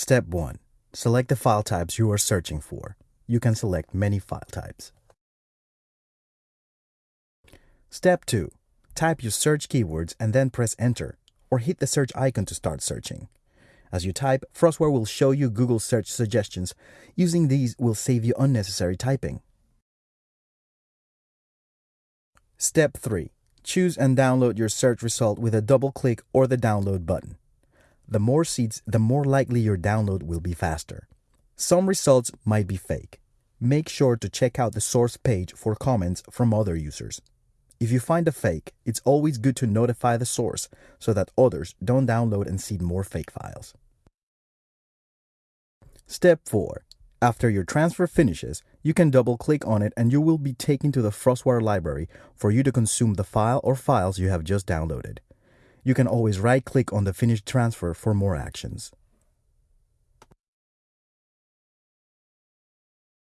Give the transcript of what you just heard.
Step 1. Select the file types you are searching for. You can select many file types. Step 2. Type your search keywords and then press enter or hit the search icon to start searching. As you type, FrostWire will show you Google search suggestions. Using these will save you unnecessary typing. Step 3. Choose and download your search result with a double click or the download button. The more seeds, the more likely your download will be faster. Some results might be fake. Make sure to check out the source page for comments from other users. If you find a fake, it's always good to notify the source so that others don't download and seed more fake files. Step 4. After your transfer finishes, you can double click on it and you will be taken to the FrostWire library for you to consume the file or files you have just downloaded. You can always right click on the finished transfer for more actions.